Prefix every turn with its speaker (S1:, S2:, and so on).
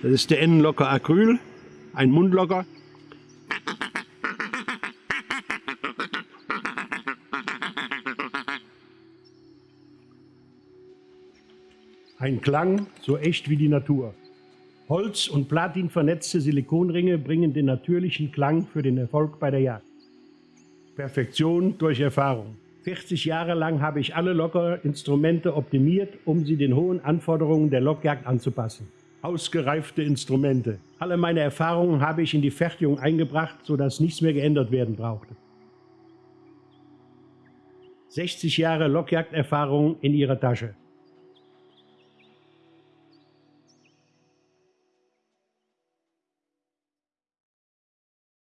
S1: Das ist der N-Locker Acryl, ein Mundlocker. Ein Klang so echt wie die Natur. Holz- und Platin vernetzte Silikonringe bringen den natürlichen Klang für den Erfolg bei der Jagd. Perfektion durch Erfahrung. 40 Jahre lang habe ich alle Lockerinstrumente optimiert, um sie den hohen Anforderungen der Lockjagd anzupassen. Ausgereifte Instrumente. Alle meine Erfahrungen habe ich in die Fertigung eingebracht, sodass nichts mehr geändert werden brauchte. 60 Jahre Lockjagderfahrung in ihrer Tasche.